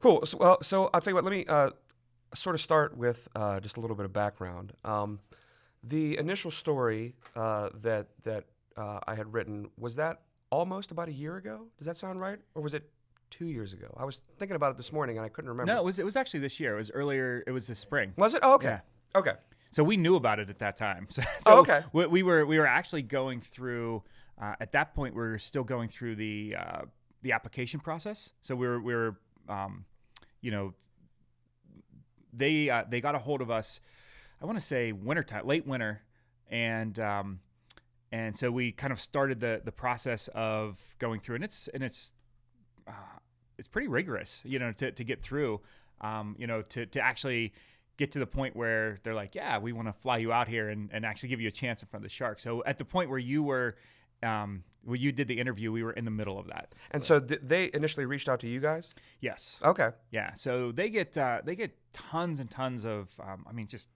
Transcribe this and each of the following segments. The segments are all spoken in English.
Cool. So, well, so I'll tell you what. Let me uh, sort of start with uh, just a little bit of background. Um, the initial story uh, that that uh, I had written was that almost about a year ago. Does that sound right, or was it two years ago? I was thinking about it this morning and I couldn't remember. No, it was it was actually this year. It was earlier. It was this spring. Was it? Oh, okay. Yeah. Okay. So we knew about it at that time. So, Oh, okay. We, we were we were actually going through. Uh, at that point, we were still going through the uh, the application process. So we were we were, um, you know, they uh, they got a hold of us. I want to say wintertime, late winter, and um, and so we kind of started the the process of going through, and it's and it's uh, it's pretty rigorous, you know, to, to get through, um, you know, to, to actually get to the point where they're like, yeah, we want to fly you out here and, and actually give you a chance in front of the shark. So at the point where you were, um, where you did the interview, we were in the middle of that. And so, th- they initially reached out to you guys. Yes. Okay. Yeah. So they get, uh, they get tons and tons of, um, I mean, just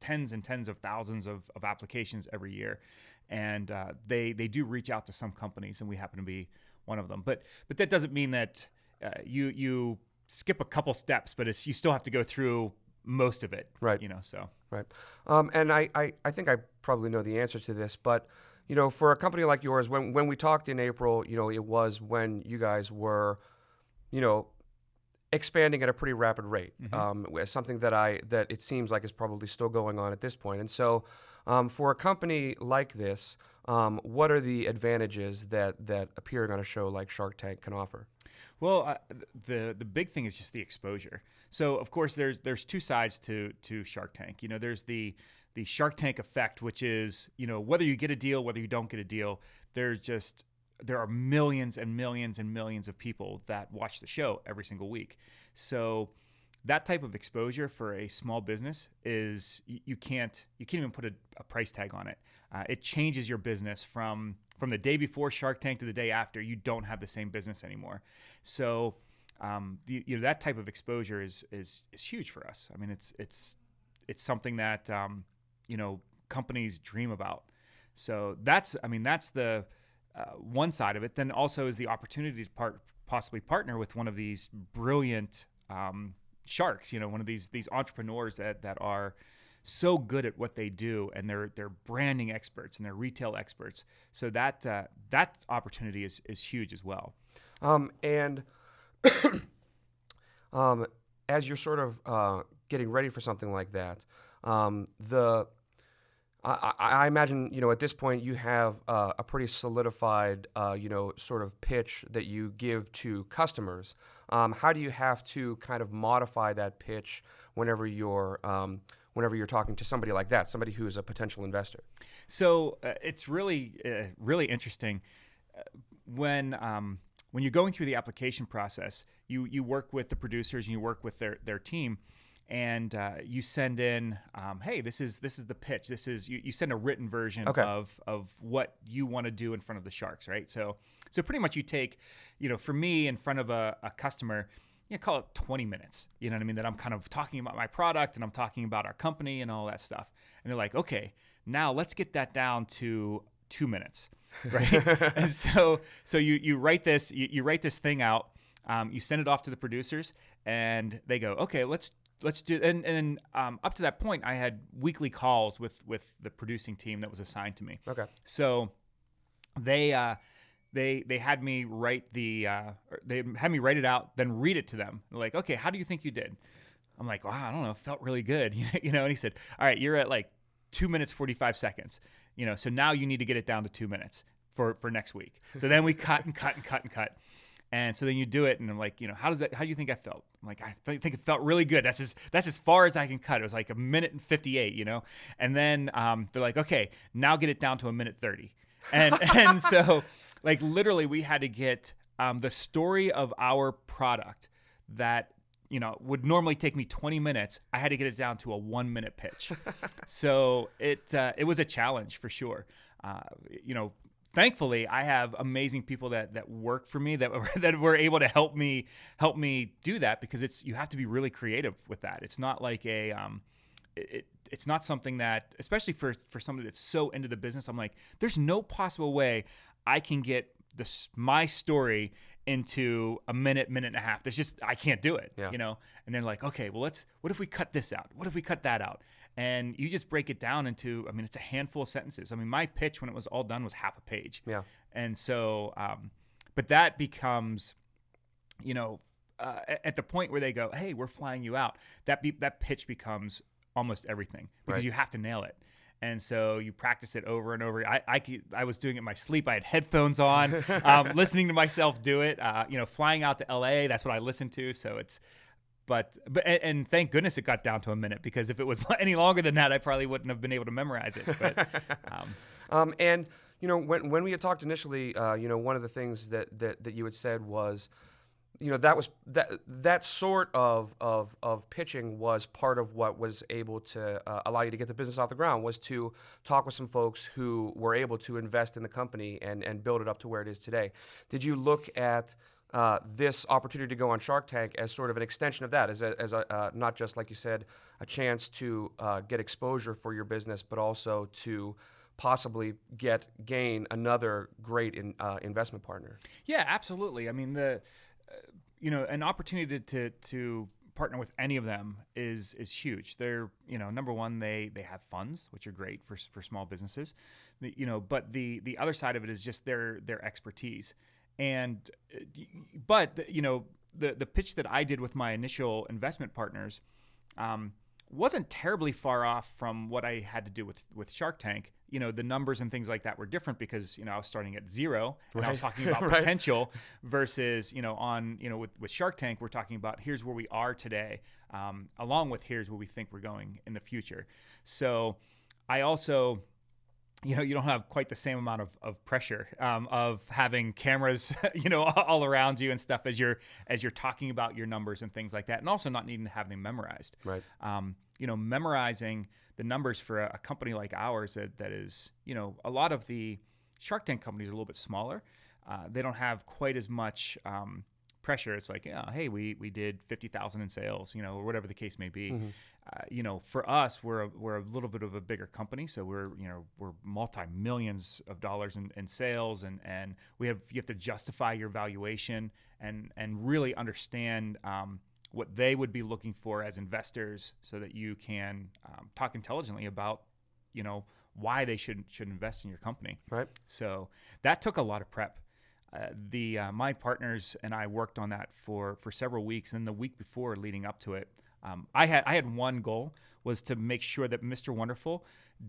tens and tens of thousands of, of applications every year. And uh, they, they do reach out to some companies and we happen to be one of them. But, but that doesn't mean that uh, you, you skip a couple steps, but it's, you still have to go through most of it. Right. You know, so. Right. Um, and I, I, I think I probably know the answer to this, but you know, for a company like yours, when when we talked in April, you know, it was when you guys were, you know, expanding at a pretty rapid rate. Um, something that I that it seems like is probably still going on at this point. And so, um, for a company like this, um, what are the advantages that that appearing on a show like Shark Tank can offer? Well, uh, the the big thing is just the exposure. So of course there's there's two sides to to Shark Tank. You know, there's the the Shark Tank effect, which is you know whether you get a deal, whether you don't get a deal, there's just there are millions and millions and millions of people that watch the show every single week. So that type of exposure for a small business is you, can't you can't even put a, a price tag on it. Uh, it changes your business from from the day before Shark Tank to the day after. You don't have the same business anymore. So um, the, you know that type of exposure is is is huge for us. I mean, it's it's it's something that um, you know companies dream about. So that's I mean that's the uh, one side of it. Then also is the opportunity to part, possibly partner with one of these brilliant um, sharks. You know, one of these these entrepreneurs that that are so good at what they do, and they're they're branding experts and they're retail experts. So that uh, that opportunity is is huge as well. Um, and um, as you're sort of uh, getting ready for something like that, um, the I, I imagine you know at this point you have uh, a pretty solidified uh, you know sort of pitch that you give to customers. Um, how do you have to kind of modify that pitch whenever you're um, whenever you're talking to somebody like that, somebody who is a potential investor? So uh, it's really uh, really interesting uh, when um, when you're going through the application process. You you work with the producers and you work with their their team, and uh, you send in, um, hey, this is this is the pitch. This is you, you send a written version Okay. of of what you want to do in front of the sharks, right? So so pretty much you take, you know, for me in front of a, a customer. You know, call it 20 minutes. You know what I mean? That I'm kind of talking about my product and I'm talking about our company and all that stuff. And they're like, okay, now let's get that down to two minutes, right? and so, so you you write this you, you write this thing out, um, you send it off to the producers, and they go, okay, let's let's do. And and um, up to that point, I had weekly calls with with the producing team that was assigned to me. Okay. So they uh, they they had me write the uh, they had me write it out, then read it to them. They're like, okay, how do you think you did? I'm like, wow, I don't know, it felt really good, you know. And he said, all right, you're at like two minutes forty five seconds, you know. So now you need to get it down to two minutes for for next week. So then we cut and cut and cut and cut. And so then you do it, and I'm like, you know, how does that? How do you think I felt? I'm like, I th- think it felt really good. That's as that's as far as I can cut. It was like a minute and 58, you know. And then um, they're like, okay, now get it down to a minute 30. And and so like literally, we had to get um, the story of our product that you know would normally take me 20 minutes. I had to get it down to a one minute pitch. so it uh, it was a challenge for sure. Uh, you know, thankfully I have amazing people that that work for me that were, that were able to help me help me do that because it's you have to be really creative with that. It's not like a um, it, it- it's not something that especially for for somebody that's so into the business. I'm like, there's no possible way I can get this my story into a minute, minute and a half. There's just I can't do it. Yeah. You know? And they're like, okay, well let's what if we cut this out? What if we cut that out? And you just break it down into I mean, it's a handful of sentences. I mean, my pitch when it was all done was half a page. Yeah. And so um, but that becomes, you know, uh, at- the point where they go, "Hey, we're flying you out," that be, that pitch becomes almost everything because Right. you have to nail it. And so you practice it over and over. I, I, I was doing it in my sleep. I had headphones on, um, listening to myself do it. Uh, you know, flying out to LA, that's what I listened to. So it's, but, but, and, thank goodness it got down to a minute because if it was any longer than that, I probably wouldn't have been able to memorize it. But, um, Um, and you know, when when we had talked initially, uh, you know, one of the things that, that that you had said was, you know, that was that that sort of of of pitching was part of what was able to uh, allow you to get the business off the ground was to talk with some folks who were able to invest in the company and and build it up to where it is today. Did you look at uh, this opportunity to go on Shark Tank as sort of an extension of that, as a, as a uh, not just like you said, a chance to uh, get exposure for your business, but also to possibly get gain another great in, uh, investment partner. Yeah, absolutely. I mean, the uh, you know an opportunity to to partner with any of them is is huge. They're you know number one they they have funds which are great for for small businesses, The- you know. But the the other side of it is just their their expertise, and uh, but you know the the pitch that I did with my initial investment partners. Um, wasn't terribly far off from what I had to do with with Shark Tank. You know, the numbers and things like that were different because you know I was starting at zero and I was talking about Right. potential versus you know on you know with, with Shark Tank we're talking about here's where we are today, um, along with here's where we think we're going in the future. So I also you know you don't have quite the same amount of, of pressure um, of having cameras you know all around you and stuff as you're as you're talking about your numbers and things like that and also not needing to have them memorized. Right. um, you know memorizing the numbers for a, a company like ours that, that is you know a lot of the shark tank companies are a little bit smaller. Uh, they don't have quite as much um, pressure. It's like yeah, hey we, we did 50000 in sales you know or whatever the case may be uh, you know, for us, we're a, we're a little bit of a bigger company, so we're you know we're multi millions of dollars in, in sales, and and we have you have to justify your valuation and and really understand um, what they would be looking for as investors, so that you can um, talk intelligently about you know why they should should invest in your company. Right. So that took a lot of prep. Uh, the uh, my partners and I worked on that for for several weeks, and the week before, leading up to it, um, I had I had one goal was to make sure that Mr. Wonderful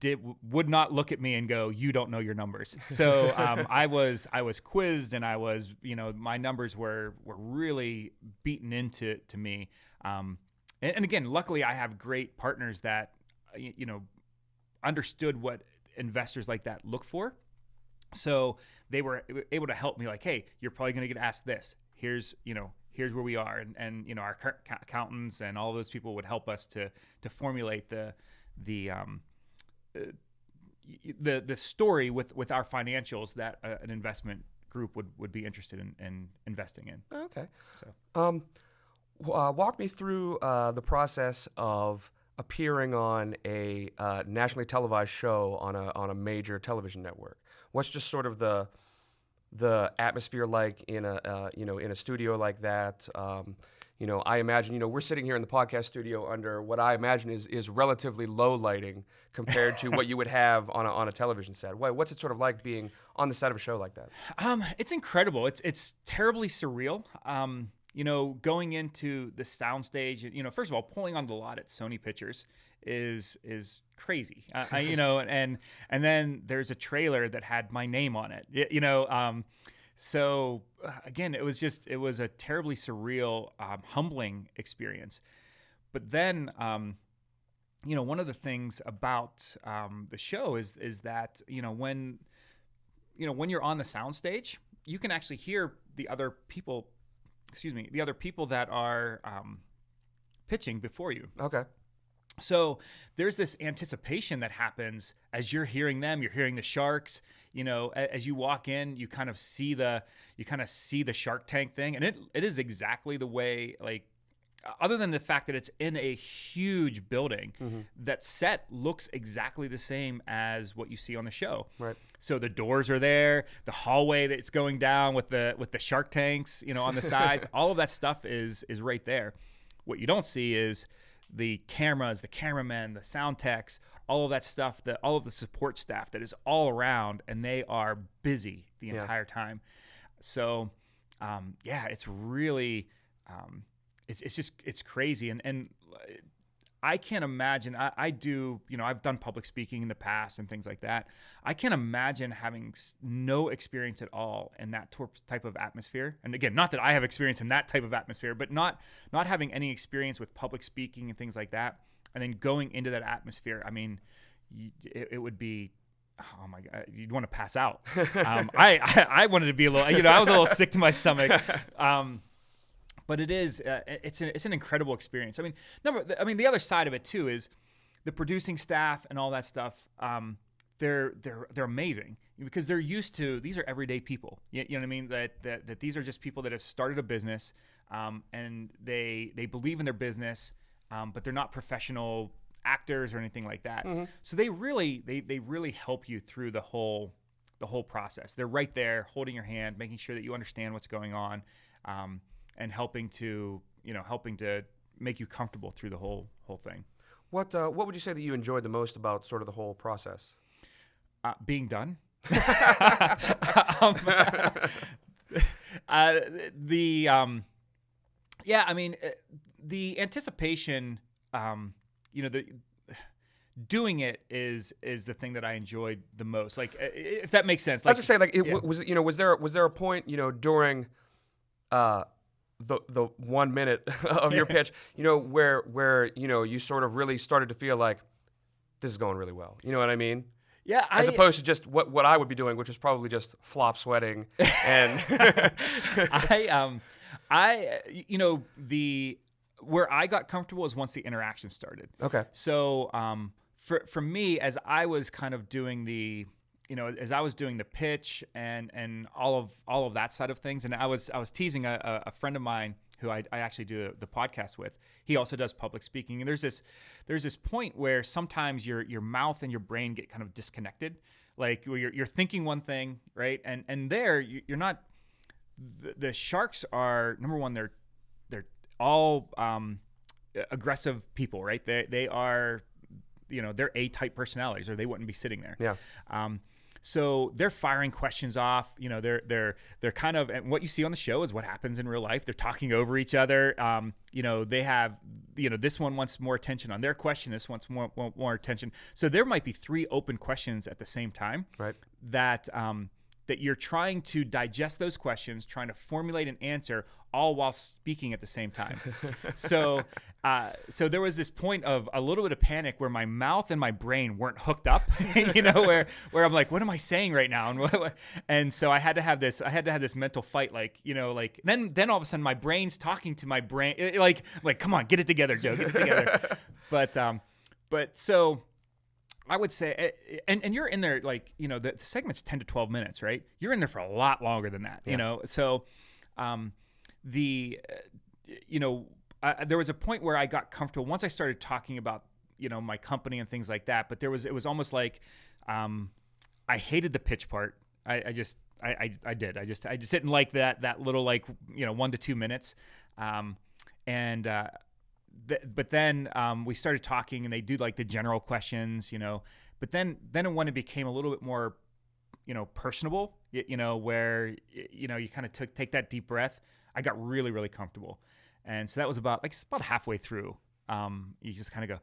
did would not look at me and go, "You don't know your numbers." So um, I was I was quizzed, and I was you know my numbers were were really beaten into to me. Um, and, and again, luckily, I have great partners that you know understood what investors like that look for. So they were able to help me like, hey, you're probably going to get asked this. Here's, you know, here's where we are. And, and you know, our accountants and all those people would help us to, to formulate the, the, um, uh, the, the story with, with our financials that uh, an investment group would, would be interested in, in investing in. Okay. So. Um, uh, walk me through uh, the process of appearing on a uh, nationally televised show on a on a major television network. What's just sort of the the atmosphere like in a uh, you know in a studio like that? Um, you know, I imagine you know we're sitting here in the podcast studio under what I imagine is is relatively low lighting compared to what you would have on a, on a television set. What's it sort of like being on the set of a show like that? Um, it's incredible. It's it's terribly surreal. Um, you know, going into the soundstage, you know, first of all, pulling on the lot at Sony Pictures is is crazy. Uh, I, you know, and and then there's a trailer that had my name on it. y- You know, um, so uh, again, it was just it was a terribly surreal, um, humbling experience. But then, um, you know, one of the things about um, the show is is that you know when you know when you're on the soundstage, you can actually hear the other people. Excuse me, the other people that are um, pitching before you. Okay. So there's this anticipation that happens as you're hearing them. You're hearing the sharks. You know, as you walk in, you kind of see the you kind of see the Shark Tank thing, and it it is exactly the way like other than the fact that it's in a huge building, that set looks exactly the same as what you see on the show. Right. So the doors are there, the hallway that's going down with the with the shark tanks, you know, on the sides. all of that stuff is is right there. What you don't see is the cameras, the cameramen, the sound techs, all of that stuff, that all of the support staff that is all around, and they are busy the Yeah. entire time. So, um, yeah, it's really, um, it's it's just it's crazy, and and I can't imagine. I, I do, you know, I've done public speaking in the past and things like that. I can't imagine having no experience at all in that type of atmosphere. And again, not that I have experience in that type of atmosphere, but not not having any experience with public speaking and things like that, and then going into that atmosphere. I mean, it, it would be. Oh my God! You'd want to pass out. Um, I, I I wanted to be a little, you know, I was a little sick to my stomach. Um, but it is uh, it's an, it's an incredible experience. I mean, number I mean the other side of it too is the producing staff and all that stuff. Um, they're they're they're amazing because they're used to these are everyday people. You, you know what I mean? That, that that these are just people that have started a business um, and they they believe in their business, um, but they're not professional actors or anything like that. So they really they they really help you through the whole the whole process. They're right there, holding your hand, making sure that you understand what's going on, um, and helping to you know helping to make you comfortable through the whole whole thing. What uh, What would you say that you enjoyed the most about sort of the whole process? Uh, being done. um, uh, the um, yeah, I mean uh, the anticipation. Um, you know the doing it is is the thing that I enjoyed the most. Like uh, if that makes sense. I was just say, like, it, yeah. was you know, was there was there a point, you know, during uh, the the one minute of your pitch, you know, where where you know you sort of really started to feel like this is going really well. You know what I mean? yeah, As I, opposed to just what what I would be doing, which is probably just flop sweating and I um I you know the where I got comfortable is once the interaction started. okay, So um for for me as I was kind of doing the you know as I was doing the pitch and and all of all of that side of things and I was I was teasing a, a friend of mine who I, I actually do the podcast with. He also does public speaking, and there's this there's this point where sometimes your your mouth and your brain get kind of disconnected, like you're, you're thinking one thing, right, and and there you- you're not. The, the sharks are number one. They're they're all um, aggressive people, right? They they are, you know, they're A type personalities, or they wouldn't be sitting there. yeah, Um, so they're firing questions off. You know, they're they're they're kind of and what you see on the show is what happens in real life. They're talking over each other. Um, you know, they have you know this one wants more attention on their question. This wants more more, more attention. So there might be three open questions at the same time right. that um, that you're trying to digest those questions, trying to formulate an answer, all while speaking at the same time. so, uh, so there was this point of a little bit of panic where my mouth and my brain weren't hooked up. you know, where where I'm like, what am I saying right now? And what, and so I had to have this, I had to have this mental fight, like you know, like then then all of a sudden my brain's talking to my brain, eh, like like come on, get it together, Joe, get it together. but um, but so. I would say, eh, and, and you're in there like you know the, the segment's ten to twelve minutes, right? You're in there for a lot longer than that, you know. So, um, the uh, you know uh, there was a point where I got comfortable once I started talking about you know my company and things like that. But there was it was almost like um, I hated the pitch part. I, I just I, I I did I just I just didn't like that that little like you know one to two minutes, um, and. Uh, th- but then um, we started talking and they do like the general questions you know but then then it when it became a little bit more you know personable you, you know where you know you kind of took take that deep breath i got really really comfortable. And so that was about like it's about halfway through. Um, you just kind of go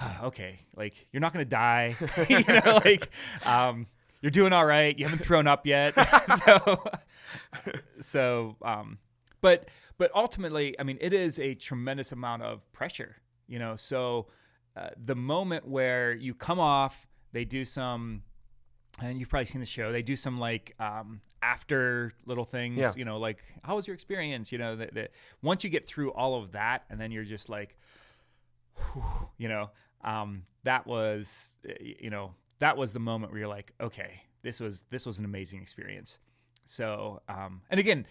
"Ah, okay like you're not gonna die you know like um, you're doing all right you haven't thrown up yet. So so um, but but ultimately i mean it is a tremendous amount of pressure you know? So uh, the moment where you come off they do some and you've probably seen the show they do some like um, after little things Yeah. you know like how was your experience? You know that, that once you get through all of that and then you're just like whew, you know um, that was you know that was the moment where you're like okay this was this was an amazing experience. So um, and again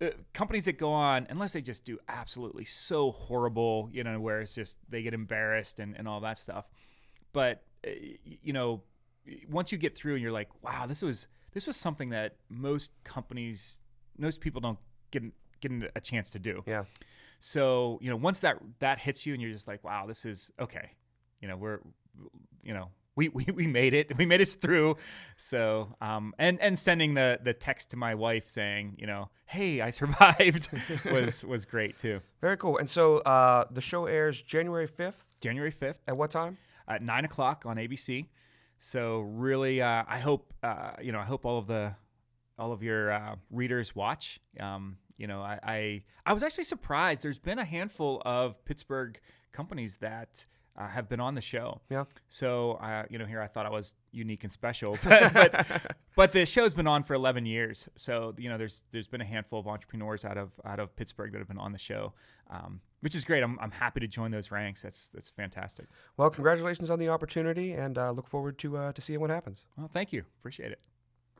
uh, companies that go on, unless they just do absolutely so horrible, you know, where it's just they get embarrassed and, and all that stuff. But, uh, you know, once you get through and you're like, wow, this was this was something that most companies, most people don't get get a chance to do. Yeah. So you know, once that that hits you and you're just like, wow, this is okay. You know, we're you know we, we, we made it. We made it through. So, um, and, and sending the, the text to my wife saying, you know, hey, I survived was, was great too. Very cool. And so uh, the show airs January 5th. January 5th. At what time? At nine o'clock on ABC. So really, uh, I hope, uh, you know, I hope all of the, all of your uh, readers watch. Um, you know, I, I, I was actually surprised. There's been a handful of Pittsburgh companies that uh, have been on the show. Yeah. So, uh, you know, here I thought I was unique and special, but, but, but the show's been on for 11 years. So, you know, there's there's been a handful of entrepreneurs out of out of Pittsburgh that have been on the show, um, which is great. I'm, I'm happy to join those ranks. That's that's fantastic. Well, congratulations on the opportunity, and uh, look forward to uh, to seeing what happens. Well, thank you. Appreciate it.